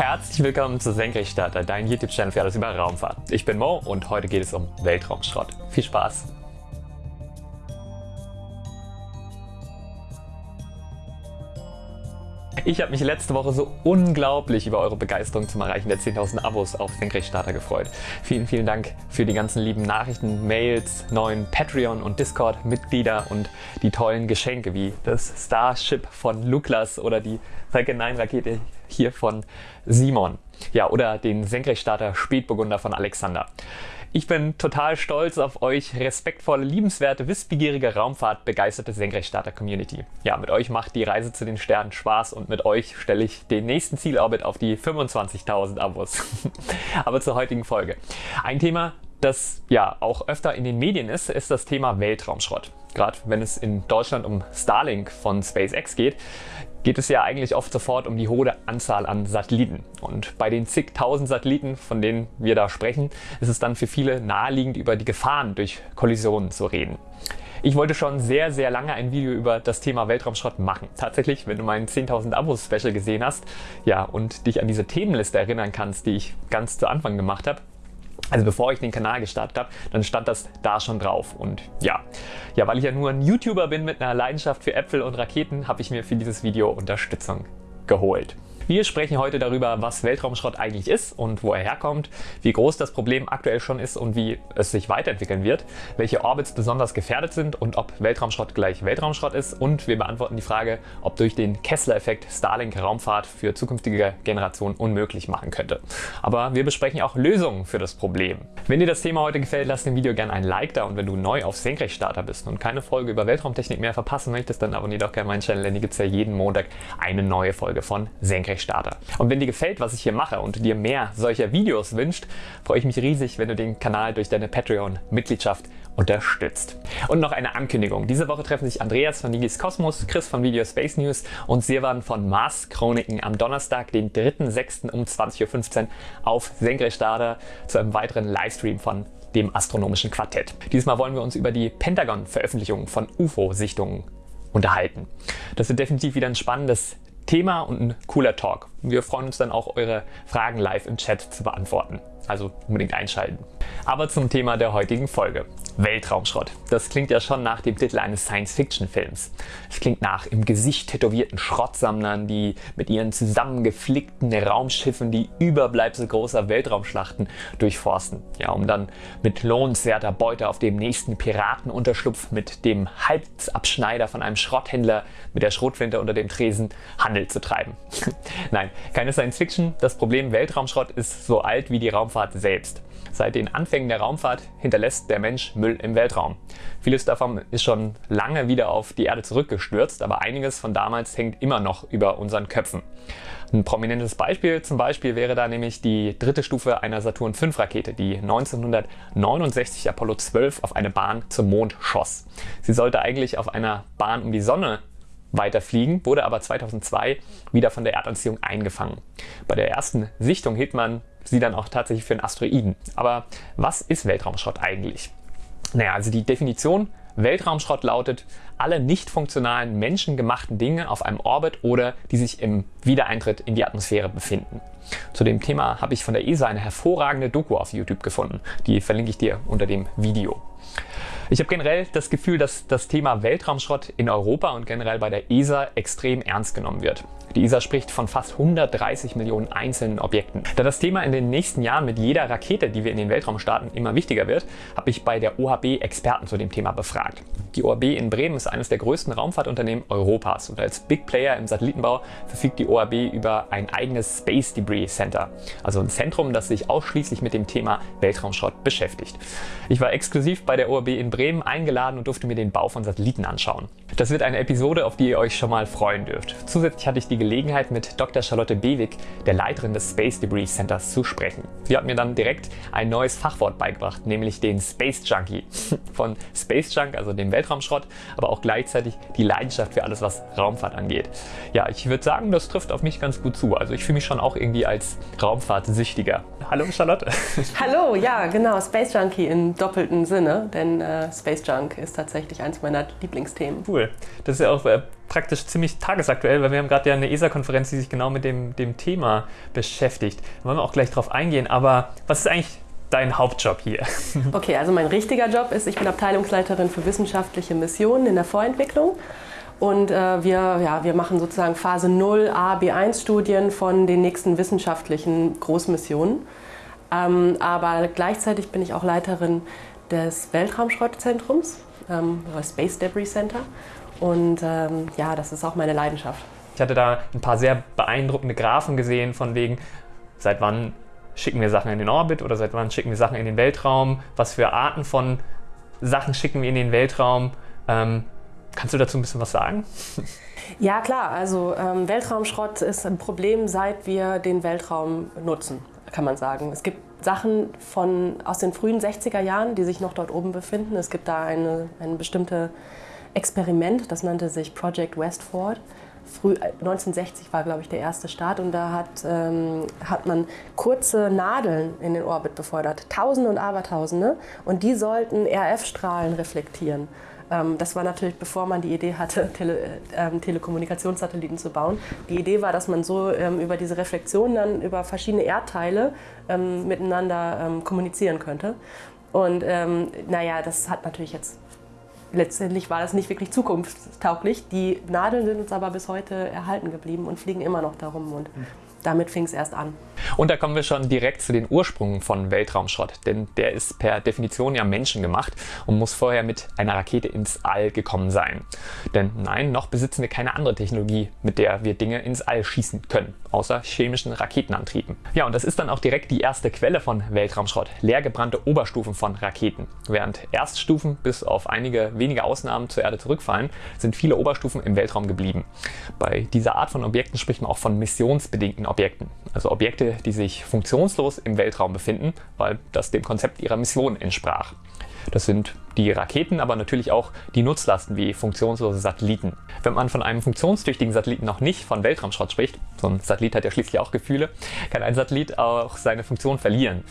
Herzlich willkommen zu Senkrechtstarter, dein YouTube-Channel für alles über Raumfahrt. Ich bin Mo und heute geht es um Weltraumschrott. Viel Spaß! Ich habe mich letzte Woche so unglaublich über eure Begeisterung zum Erreichen der 10.000 Abos auf Senkrechtstarter gefreut. Vielen, vielen Dank für die ganzen lieben Nachrichten, Mails, neuen Patreon- und Discord-Mitglieder und die tollen Geschenke wie das Starship von Luklas oder die Falcon 9 Rakete hier von Simon. Ja, oder den Senkrechtstarter Spätburgunder von Alexander. Ich bin total stolz auf euch, respektvolle, liebenswerte, wissbegierige, Raumfahrt begeisterte Senkrechtstarter-Community. Ja, mit euch macht die Reise zu den Sternen Spaß und mit euch stelle ich den nächsten Zielorbit auf die 25.000 Abos. Aber zur heutigen Folge. Ein Thema, das ja auch öfter in den Medien ist, ist das Thema Weltraumschrott. Gerade wenn es in Deutschland um Starlink von SpaceX geht, geht es ja eigentlich oft sofort um die hohe Anzahl an Satelliten. Und bei den zigtausend Satelliten, von denen wir da sprechen, ist es dann für viele naheliegend, über die Gefahren durch Kollisionen zu reden. Ich wollte schon sehr, sehr lange ein Video über das Thema Weltraumschrott machen. Tatsächlich, wenn du meinen 10.000 Abos Special gesehen hast, ja, und dich an diese Themenliste erinnern kannst, die ich ganz zu Anfang gemacht habe, also bevor ich den Kanal gestartet habe, dann stand das da schon drauf. Und ja, ja, weil ich ja nur ein YouTuber bin mit einer Leidenschaft für Äpfel und Raketen, habe ich mir für dieses Video Unterstützung geholt. Wir sprechen heute darüber, was Weltraumschrott eigentlich ist und wo er herkommt, wie groß das Problem aktuell schon ist und wie es sich weiterentwickeln wird, welche Orbits besonders gefährdet sind und ob Weltraumschrott gleich Weltraumschrott ist und wir beantworten die Frage, ob durch den Kessler-Effekt Starlink Raumfahrt für zukünftige Generationen unmöglich machen könnte. Aber wir besprechen auch Lösungen für das Problem. Wenn dir das Thema heute gefällt, lass dem Video gerne ein Like da und wenn du neu auf Senkrechtstarter bist und keine Folge über Weltraumtechnik mehr verpassen möchtest, dann abonniere doch gerne meinen Channel, denn hier gibt es ja jeden Montag eine neue Folge von Senkrechtstarter. Starter. Und wenn dir gefällt, was ich hier mache und dir mehr solcher Videos wünscht, freue ich mich riesig, wenn du den Kanal durch deine Patreon-Mitgliedschaft unterstützt. Und noch eine Ankündigung. Diese Woche treffen sich Andreas von Nigis Kosmos, Chris von Video Space News und Sirwan von Mars Chroniken am Donnerstag, den 3.6. um 20.15 Uhr auf Senkrechtstarter zu einem weiteren Livestream von dem astronomischen Quartett. Diesmal wollen wir uns über die Pentagon-Veröffentlichung von UFO-Sichtungen unterhalten. Das wird definitiv wieder ein spannendes Thema und ein cooler Talk. Wir freuen uns dann auch, eure Fragen live im Chat zu beantworten. Also unbedingt einschalten. Aber zum Thema der heutigen Folge. Weltraumschrott. Das klingt ja schon nach dem Titel eines Science-Fiction-Films. Es klingt nach im Gesicht tätowierten Schrottsammlern, die mit ihren zusammengeflickten Raumschiffen die Überbleibsel großer Weltraumschlachten durchforsten. Ja, um dann mit lohnenswerter Beute auf dem nächsten Piratenunterschlupf mit dem Halsabschneider von einem Schrotthändler mit der Schrotflinte unter dem Tresen Handel zu treiben. Nein, keine Science-Fiction. Das Problem Weltraumschrott ist so alt wie die Raumfahrt selbst. Seit den Anfängen der Raumfahrt hinterlässt der Mensch Müll im Weltraum. Vieles davon ist schon lange wieder auf die Erde zurückgestürzt, aber einiges von damals hängt immer noch über unseren Köpfen. Ein prominentes Beispiel zum Beispiel wäre da nämlich die dritte Stufe einer Saturn V Rakete, die 1969 Apollo 12 auf eine Bahn zum Mond schoss. Sie sollte eigentlich auf einer Bahn um die Sonne weiterfliegen, wurde aber 2002 wieder von der Erdanziehung eingefangen. Bei der ersten Sichtung hielt man sie dann auch tatsächlich für einen Asteroiden. Aber was ist Weltraumschrott eigentlich? Naja, also die Definition Weltraumschrott lautet, alle nicht funktionalen menschengemachten Dinge auf einem Orbit oder die sich im Wiedereintritt in die Atmosphäre befinden. Zu dem Thema habe ich von der ESA eine hervorragende Doku auf YouTube gefunden. Die verlinke ich dir unter dem Video. Ich habe generell das Gefühl, dass das Thema Weltraumschrott in Europa und generell bei der ESA extrem ernst genommen wird. Die ESA spricht von fast 130 Millionen einzelnen Objekten. Da das Thema in den nächsten Jahren mit jeder Rakete, die wir in den Weltraum starten, immer wichtiger wird, habe ich bei der OHB Experten zu dem Thema befragt. Die OHB in Bremen ist eines der größten Raumfahrtunternehmen Europas und als Big Player im Satellitenbau verfügt die OHB über ein eigenes Space Debris Center, also ein Zentrum, das sich ausschließlich mit dem Thema Weltraumschrott beschäftigt. Ich war exklusiv bei der OHB in Bremen eingeladen und durfte mir den Bau von Satelliten anschauen. Das wird eine Episode, auf die ihr euch schon mal freuen dürft. Zusätzlich hatte ich die Gelegenheit, mit Dr. Charlotte Bewig, der Leiterin des Space Debris Centers, zu sprechen. Sie hat mir dann direkt ein neues Fachwort beigebracht, nämlich den Space Junkie. Von Space Junk, also dem Weltraumschrott, aber auch gleichzeitig die Leidenschaft für alles, was Raumfahrt angeht. Ja, ich würde sagen, das trifft auf mich ganz gut zu. Also ich fühle mich schon auch irgendwie als Raumfahrtsüchtiger. Hallo Charlotte. Hallo, ja genau, Space Junkie im doppelten Sinne, denn äh, Space Junk ist tatsächlich eins meiner Lieblingsthemen. Cool. Das ist ja auch äh, praktisch ziemlich tagesaktuell, weil wir haben gerade ja eine ESA-Konferenz, die sich genau mit dem, dem Thema beschäftigt. Da wollen wir auch gleich drauf eingehen. Aber was ist eigentlich dein Hauptjob hier? Okay, also mein richtiger Job ist, ich bin Abteilungsleiterin für wissenschaftliche Missionen in der Vorentwicklung. Und äh, wir, ja, wir machen sozusagen Phase 0 A, B1 Studien von den nächsten wissenschaftlichen Großmissionen. Ähm, aber gleichzeitig bin ich auch Leiterin des Weltraumschrottzentrums, ähm, Space Debris Center. Und ähm, ja, das ist auch meine Leidenschaft. Ich hatte da ein paar sehr beeindruckende Graphen gesehen, von wegen, seit wann schicken wir Sachen in den Orbit oder seit wann schicken wir Sachen in den Weltraum, was für Arten von Sachen schicken wir in den Weltraum. Ähm, kannst du dazu ein bisschen was sagen? Ja, klar. Also ähm, Weltraumschrott ist ein Problem, seit wir den Weltraum nutzen, kann man sagen. Es gibt Sachen von, aus den frühen 60er Jahren, die sich noch dort oben befinden. Es gibt da eine, ein bestimmtes Experiment, das nannte sich Project Westford. Früh, 1960 äh, war, glaube ich, der erste Start und da hat, ähm, hat man kurze Nadeln in den Orbit befördert, Tausende und Abertausende, und die sollten RF-Strahlen reflektieren. Ähm, das war natürlich, bevor man die Idee hatte, Tele, ähm, Telekommunikationssatelliten zu bauen. Die Idee war, dass man so ähm, über diese Reflexion dann über verschiedene Erdteile ähm, miteinander ähm, kommunizieren könnte. Und ähm, naja, das hat natürlich jetzt letztendlich war das nicht wirklich zukunftstauglich. Die Nadeln sind uns aber bis heute erhalten geblieben und fliegen immer noch darum. Und damit fing es erst an. Und da kommen wir schon direkt zu den Ursprüngen von Weltraumschrott, denn der ist per Definition ja menschengemacht und muss vorher mit einer Rakete ins All gekommen sein. Denn nein, noch besitzen wir keine andere Technologie, mit der wir Dinge ins All schießen können, außer chemischen Raketenantrieben. Ja, und das ist dann auch direkt die erste Quelle von Weltraumschrott, leergebrannte Oberstufen von Raketen. Während Erststufen bis auf einige wenige Ausnahmen zur Erde zurückfallen, sind viele Oberstufen im Weltraum geblieben. Bei dieser Art von Objekten spricht man auch von missionsbedingten Objekten, also Objekte, die sich funktionslos im Weltraum befinden, weil das dem Konzept ihrer Mission entsprach. Das sind die Raketen, aber natürlich auch die Nutzlasten wie funktionslose Satelliten. Wenn man von einem funktionstüchtigen Satelliten noch nicht von Weltraumschrott spricht, so ein Satellit hat ja schließlich auch Gefühle, kann ein Satellit auch seine Funktion verlieren.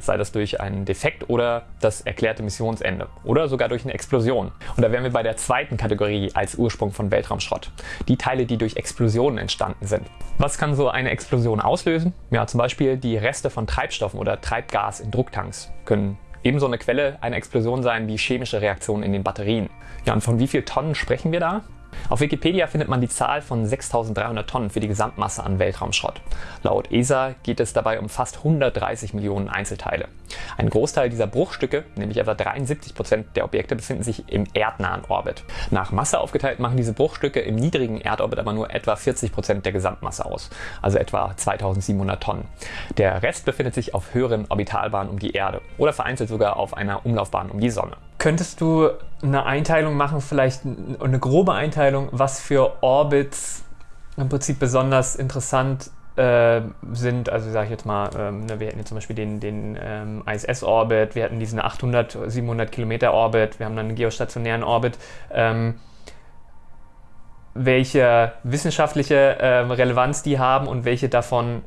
Sei das durch einen Defekt oder das erklärte Missionsende oder sogar durch eine Explosion. Und da wären wir bei der zweiten Kategorie als Ursprung von Weltraumschrott. Die Teile, die durch Explosionen entstanden sind. Was kann so eine Explosion auslösen? Ja, zum Beispiel die Reste von Treibstoffen oder Treibgas in Drucktanks können Ebenso eine Quelle einer Explosion sein wie chemische Reaktionen in den Batterien. Ja, und von wie viel Tonnen sprechen wir da? Auf Wikipedia findet man die Zahl von 6300 Tonnen für die Gesamtmasse an Weltraumschrott. Laut ESA geht es dabei um fast 130 Millionen Einzelteile. Ein Großteil dieser Bruchstücke, nämlich etwa 73 Prozent der Objekte, befinden sich im erdnahen Orbit. Nach Masse aufgeteilt machen diese Bruchstücke im niedrigen Erdorbit aber nur etwa 40 Prozent der Gesamtmasse aus, also etwa 2700 Tonnen. Der Rest befindet sich auf höheren Orbitalbahnen um die Erde oder vereinzelt sogar auf einer Umlaufbahn um die Sonne. Könntest du eine Einteilung machen, vielleicht eine grobe Einteilung, was für Orbits im Prinzip besonders interessant äh, sind, also sage ich jetzt mal, ähm, ne, wir hätten jetzt zum Beispiel den, den ähm, ISS-Orbit, wir hatten diesen 800, 700 Kilometer Orbit, wir haben dann einen geostationären Orbit. Ähm, welche wissenschaftliche äh, Relevanz die haben und welche davon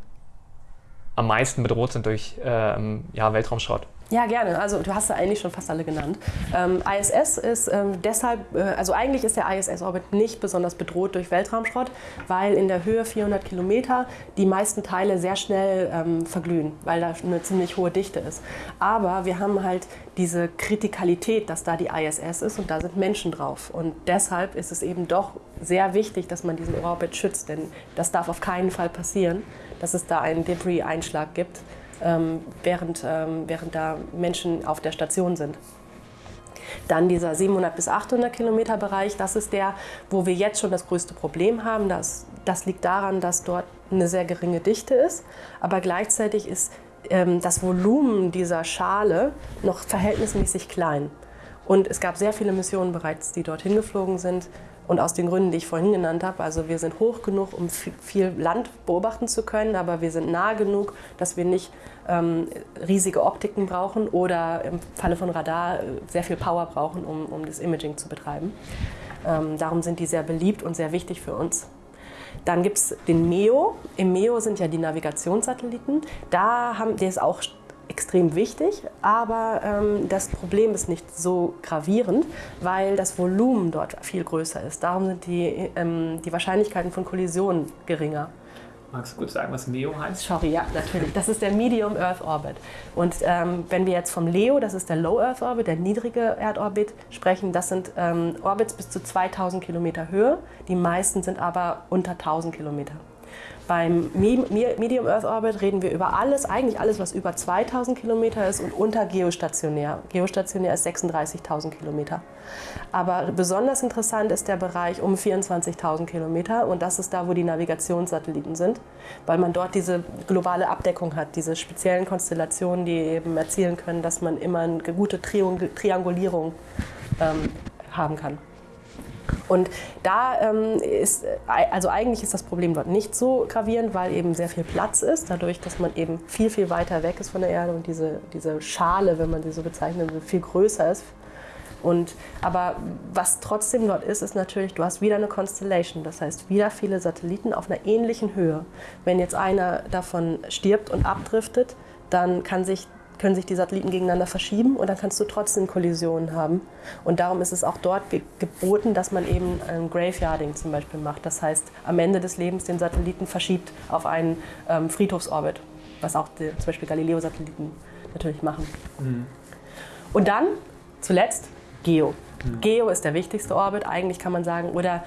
am meisten bedroht sind durch ähm, ja, Weltraumschrott. Ja, gerne. Also du hast ja eigentlich schon fast alle genannt. Ähm, ISS ist ähm, deshalb, äh, also eigentlich ist der ISS-Orbit nicht besonders bedroht durch Weltraumschrott, weil in der Höhe 400 Kilometer die meisten Teile sehr schnell ähm, verglühen, weil da eine ziemlich hohe Dichte ist. Aber wir haben halt diese Kritikalität, dass da die ISS ist und da sind Menschen drauf. Und deshalb ist es eben doch sehr wichtig, dass man diesen Orbit schützt, denn das darf auf keinen Fall passieren, dass es da einen Debris-Einschlag gibt während, ähm, während da Menschen auf der Station sind. Dann dieser 700 bis 800 Kilometer Bereich, das ist der, wo wir jetzt schon das größte Problem haben. Das, das liegt daran, dass dort eine sehr geringe Dichte ist, aber gleichzeitig ist ähm, das Volumen dieser Schale noch verhältnismäßig klein. Und es gab sehr viele Missionen bereits, die dorthin geflogen sind, und aus den Gründen, die ich vorhin genannt habe, also wir sind hoch genug, um viel Land beobachten zu können, aber wir sind nah genug, dass wir nicht ähm, riesige Optiken brauchen oder im Falle von Radar äh, sehr viel Power brauchen, um, um das Imaging zu betreiben. Ähm, darum sind die sehr beliebt und sehr wichtig für uns. Dann gibt es den MEO. Im MEO sind ja die Navigationssatelliten. Da haben, der ist auch extrem wichtig, aber ähm, das Problem ist nicht so gravierend, weil das Volumen dort viel größer ist. Darum sind die, ähm, die Wahrscheinlichkeiten von Kollisionen geringer. Magst du kurz sagen, was MEO heißt? Sorry, ja, natürlich. Das ist der Medium Earth Orbit. Und ähm, wenn wir jetzt vom LEO, das ist der Low Earth Orbit, der niedrige Erdorbit, sprechen, das sind ähm, Orbits bis zu 2000 Kilometer Höhe. Die meisten sind aber unter 1000 Kilometer. Beim Medium Earth Orbit reden wir über alles, eigentlich alles, was über 2000 Kilometer ist und unter geostationär. Geostationär ist 36.000 Kilometer. Aber besonders interessant ist der Bereich um 24.000 Kilometer und das ist da, wo die Navigationssatelliten sind, weil man dort diese globale Abdeckung hat, diese speziellen Konstellationen, die eben erzielen können, dass man immer eine gute Triangulierung ähm, haben kann. Und da ähm, ist, also eigentlich ist das Problem dort nicht so gravierend, weil eben sehr viel Platz ist, dadurch, dass man eben viel, viel weiter weg ist von der Erde und diese, diese Schale, wenn man sie so bezeichnet, viel größer ist. Und, aber was trotzdem dort ist, ist natürlich, du hast wieder eine Constellation, das heißt wieder viele Satelliten auf einer ähnlichen Höhe. Wenn jetzt einer davon stirbt und abdriftet, dann kann sich können sich die Satelliten gegeneinander verschieben und dann kannst du trotzdem Kollisionen haben. Und darum ist es auch dort ge geboten, dass man eben ein Graveyarding zum Beispiel macht. Das heißt, am Ende des Lebens den Satelliten verschiebt auf einen ähm, Friedhofsorbit, was auch die, zum Beispiel Galileo-Satelliten natürlich machen. Mhm. Und dann zuletzt Geo. Mhm. Geo ist der wichtigste Orbit, eigentlich kann man sagen, oder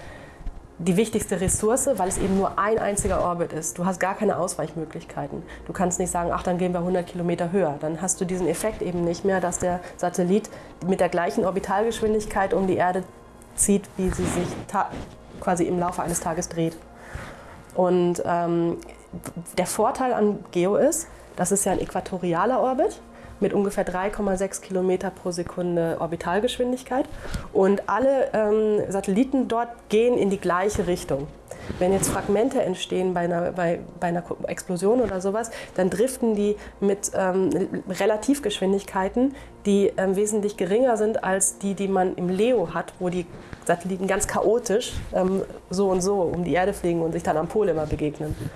die wichtigste Ressource, weil es eben nur ein einziger Orbit ist. Du hast gar keine Ausweichmöglichkeiten. Du kannst nicht sagen, ach, dann gehen wir 100 Kilometer höher. Dann hast du diesen Effekt eben nicht mehr, dass der Satellit mit der gleichen Orbitalgeschwindigkeit um die Erde zieht, wie sie sich quasi im Laufe eines Tages dreht. Und ähm, der Vorteil an Geo ist, das ist ja ein äquatorialer Orbit mit ungefähr 3,6 Kilometer pro Sekunde Orbitalgeschwindigkeit. Und alle ähm, Satelliten dort gehen in die gleiche Richtung. Wenn jetzt Fragmente entstehen bei einer, bei, bei einer Explosion oder sowas, dann driften die mit ähm, Relativgeschwindigkeiten, die ähm, wesentlich geringer sind als die, die man im LEO hat, wo die Satelliten ganz chaotisch ähm, so und so um die Erde fliegen und sich dann am Pol immer begegnen. Mhm.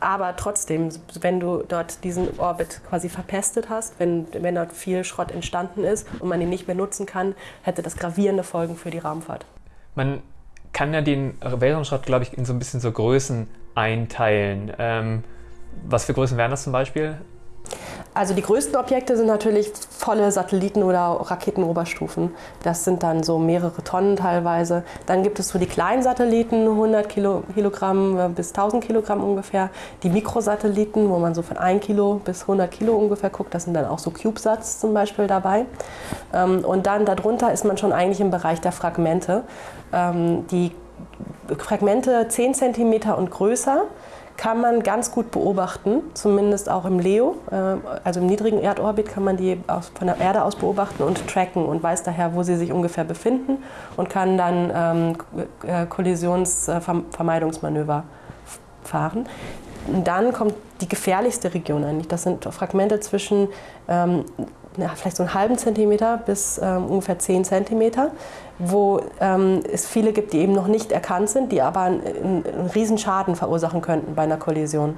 Aber trotzdem, wenn du dort diesen Orbit quasi verpestet hast, wenn, wenn dort viel Schrott entstanden ist und man ihn nicht mehr nutzen kann, hätte das gravierende Folgen für die Raumfahrt. Man kann ja den Weltraumschrott, glaube ich, in so ein bisschen so Größen einteilen. Ähm, was für Größen wären das zum Beispiel? Also die größten Objekte sind natürlich volle Satelliten- oder Raketenoberstufen. Das sind dann so mehrere Tonnen teilweise. Dann gibt es so die kleinen Satelliten, 100 Kilogramm äh, bis 1000 Kilogramm ungefähr. Die Mikrosatelliten, wo man so von 1 Kilo bis 100 Kilo ungefähr guckt. Das sind dann auch so CubeSats zum Beispiel dabei. Ähm, und dann darunter ist man schon eigentlich im Bereich der Fragmente. Ähm, die Fragmente 10 cm und größer kann man ganz gut beobachten, zumindest auch im LEO, äh, also im niedrigen Erdorbit kann man die von der Erde aus beobachten und tracken und weiß daher, wo sie sich ungefähr befinden und kann dann ähm, äh, Kollisionsvermeidungsmanöver fahren. Und dann kommt die gefährlichste Region eigentlich. Das sind Fragmente zwischen ähm, ja, vielleicht so einen halben Zentimeter bis ähm, ungefähr 10 Zentimeter, wo ähm, es viele gibt, die eben noch nicht erkannt sind, die aber einen, einen riesen Schaden verursachen könnten bei einer Kollision.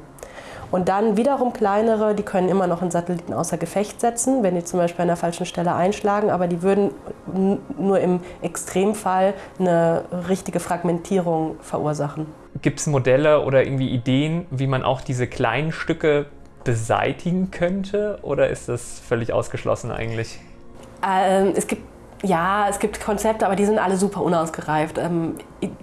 Und dann wiederum kleinere, die können immer noch einen Satelliten außer Gefecht setzen, wenn die zum Beispiel an der falschen Stelle einschlagen, aber die würden nur im Extremfall eine richtige Fragmentierung verursachen. Gibt es Modelle oder irgendwie Ideen, wie man auch diese kleinen Stücke beseitigen könnte oder ist das völlig ausgeschlossen eigentlich? Ähm, es gibt ja, es gibt Konzepte, aber die sind alle super unausgereift. Ähm,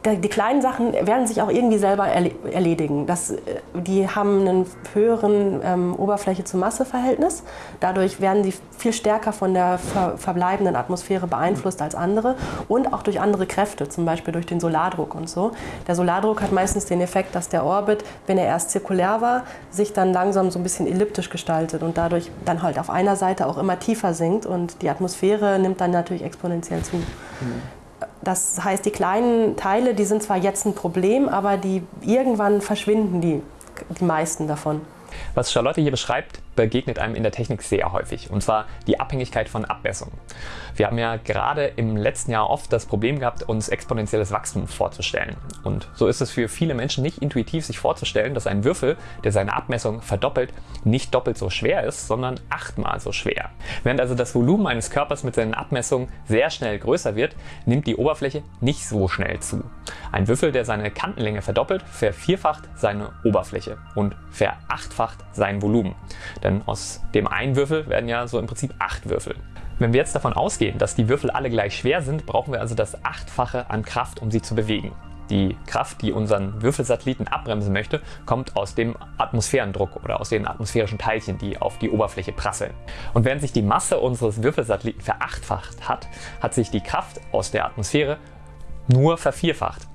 die kleinen Sachen werden sich auch irgendwie selber erledigen. Das, äh, die haben einen höheren ähm, Oberfläche-zu-Masse-Verhältnis. Dadurch werden sie viel stärker von der ver verbleibenden Atmosphäre beeinflusst als andere und auch durch andere Kräfte, zum Beispiel durch den Solardruck und so. Der Solardruck hat meistens den Effekt, dass der Orbit, wenn er erst zirkulär war, sich dann langsam so ein bisschen elliptisch gestaltet und dadurch dann halt auf einer Seite auch immer tiefer sinkt und die Atmosphäre nimmt dann natürlich exponentiell zu. Mhm. Das heißt, die kleinen Teile, die sind zwar jetzt ein Problem, aber die, irgendwann verschwinden die, die meisten davon. Was Charlotte hier beschreibt, begegnet einem in der Technik sehr häufig, und zwar die Abhängigkeit von Abmessungen. Wir haben ja gerade im letzten Jahr oft das Problem gehabt, uns exponentielles Wachstum vorzustellen. Und so ist es für viele Menschen nicht intuitiv, sich vorzustellen, dass ein Würfel, der seine Abmessung verdoppelt, nicht doppelt so schwer ist, sondern achtmal so schwer. Während also das Volumen eines Körpers mit seinen Abmessungen sehr schnell größer wird, nimmt die Oberfläche nicht so schnell zu. Ein Würfel, der seine Kantenlänge verdoppelt, vervierfacht seine Oberfläche und verachtfacht sein Volumen. Denn aus dem einen Würfel werden ja so im Prinzip acht Würfel. Wenn wir jetzt davon ausgehen, dass die Würfel alle gleich schwer sind, brauchen wir also das Achtfache an Kraft, um sie zu bewegen. Die Kraft, die unseren Würfelsatelliten abbremsen möchte, kommt aus dem Atmosphärendruck oder aus den atmosphärischen Teilchen, die auf die Oberfläche prasseln. Und während sich die Masse unseres Würfelsatelliten verachtfacht hat, hat sich die Kraft aus der Atmosphäre nur vervierfacht.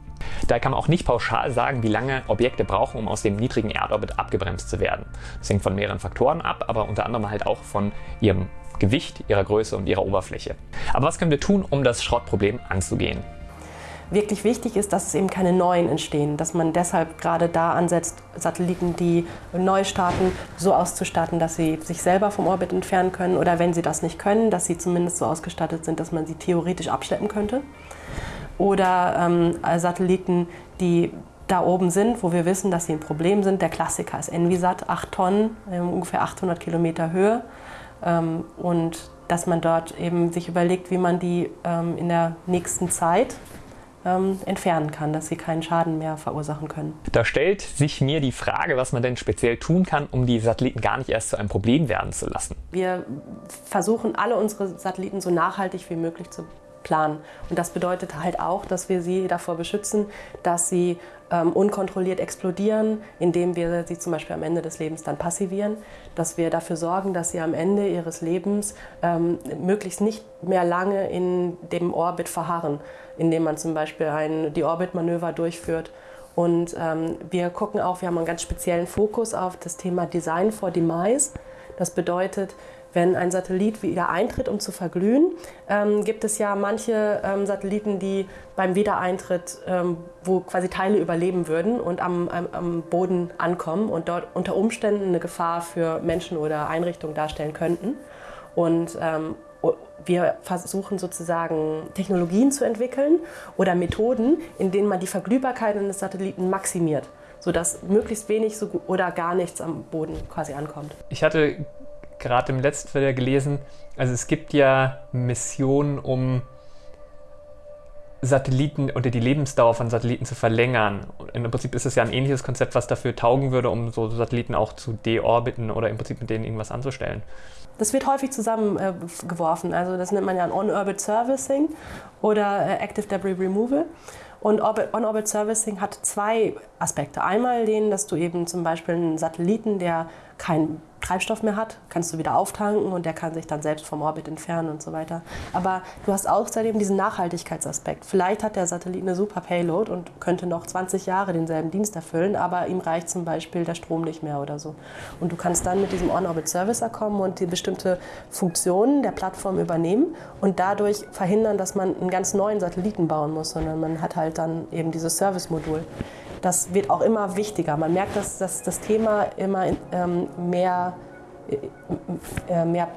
Da kann man auch nicht pauschal sagen, wie lange Objekte brauchen, um aus dem niedrigen Erdorbit abgebremst zu werden. Das hängt von mehreren Faktoren ab, aber unter anderem halt auch von ihrem Gewicht, ihrer Größe und ihrer Oberfläche. Aber was können wir tun, um das Schrottproblem anzugehen? Wirklich wichtig ist, dass es eben keine neuen entstehen, dass man deshalb gerade da ansetzt, Satelliten, die neu starten, so auszustatten, dass sie sich selber vom Orbit entfernen können oder wenn sie das nicht können, dass sie zumindest so ausgestattet sind, dass man sie theoretisch abschleppen könnte oder ähm, Satelliten, die da oben sind, wo wir wissen, dass sie ein Problem sind. Der Klassiker ist Envisat, 8 Tonnen, äh, ungefähr 800 Kilometer Höhe. Ähm, und dass man dort eben sich überlegt, wie man die ähm, in der nächsten Zeit ähm, entfernen kann, dass sie keinen Schaden mehr verursachen können. Da stellt sich mir die Frage, was man denn speziell tun kann, um die Satelliten gar nicht erst zu einem Problem werden zu lassen. Wir versuchen alle unsere Satelliten so nachhaltig wie möglich zu planen. Und das bedeutet halt auch, dass wir sie davor beschützen, dass sie ähm, unkontrolliert explodieren, indem wir sie zum Beispiel am Ende des Lebens dann passivieren, dass wir dafür sorgen, dass sie am Ende ihres Lebens ähm, möglichst nicht mehr lange in dem Orbit verharren, indem man zum Beispiel ein, die Orbitmanöver durchführt. Und ähm, wir gucken auch, wir haben einen ganz speziellen Fokus auf das Thema Design for Demise. Das bedeutet, wenn ein Satellit wieder eintritt, um zu verglühen, ähm, gibt es ja manche ähm, Satelliten, die beim Wiedereintritt, ähm, wo quasi Teile überleben würden und am, am, am, Boden ankommen und dort unter Umständen eine Gefahr für Menschen oder Einrichtungen darstellen könnten. Und ähm, wir versuchen sozusagen Technologien zu entwickeln oder Methoden, in denen man die Verglühbarkeit eines Satelliten maximiert sodass möglichst wenig so oder gar nichts am Boden quasi ankommt. Ich hatte gerade im letzten Jahr gelesen, also es gibt ja Missionen, um Satelliten oder die Lebensdauer von Satelliten zu verlängern. Und Im Prinzip ist es ja ein ähnliches Konzept, was dafür taugen würde, um so Satelliten auch zu deorbiten oder im Prinzip mit denen irgendwas anzustellen. Das wird häufig zusammengeworfen. Äh, also das nennt man ja On-Orbit Servicing oder äh, Active Debris Removal. Und On-Orbit Servicing hat zwei Aspekte. Einmal den, dass du eben zum Beispiel einen Satelliten, der kein Treibstoff mehr hat, kannst du wieder auftanken und der kann sich dann selbst vom Orbit entfernen und so weiter. Aber du hast außerdem diesen Nachhaltigkeitsaspekt. Vielleicht hat der Satellit eine super Payload und könnte noch 20 Jahre denselben Dienst erfüllen, aber ihm reicht zum Beispiel der Strom nicht mehr oder so. Und du kannst dann mit diesem On-Orbit-Servicer kommen und die bestimmte Funktionen der Plattform übernehmen und dadurch verhindern, dass man einen ganz neuen Satelliten bauen muss, sondern man hat halt dann eben dieses Service-Modul das wird auch immer wichtiger. Man merkt, dass, dass das Thema immer ähm, mehr, äh, äh, mehr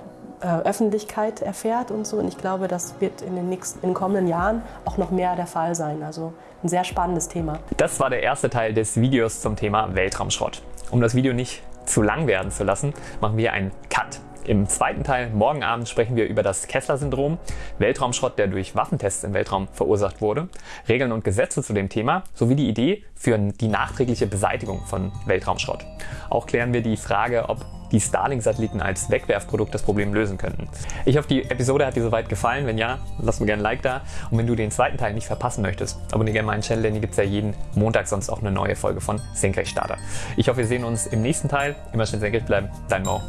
äh, Öffentlichkeit erfährt und so. Und ich glaube, das wird in den, nächsten, in den kommenden Jahren auch noch mehr der Fall sein. Also ein sehr spannendes Thema. Das war der erste Teil des Videos zum Thema Weltraumschrott. Um das Video nicht zu lang werden zu lassen, machen wir einen Cut. Im zweiten Teil, morgen Abend, sprechen wir über das Kessler-Syndrom, Weltraumschrott, der durch Waffentests im Weltraum verursacht wurde, Regeln und Gesetze zu dem Thema sowie die Idee für die nachträgliche Beseitigung von Weltraumschrott. Auch klären wir die Frage, ob die Starlink-Satelliten als Wegwerfprodukt das Problem lösen könnten. Ich hoffe, die Episode hat dir soweit gefallen. Wenn ja, lass mir gerne ein Like da. Und wenn du den zweiten Teil nicht verpassen möchtest, abonniere gerne meinen Channel, denn hier gibt es ja jeden Montag sonst auch eine neue Folge von Senkrechtstarter. Ich hoffe, wir sehen uns im nächsten Teil. Immer schön senkrecht bleiben. Dein Mo.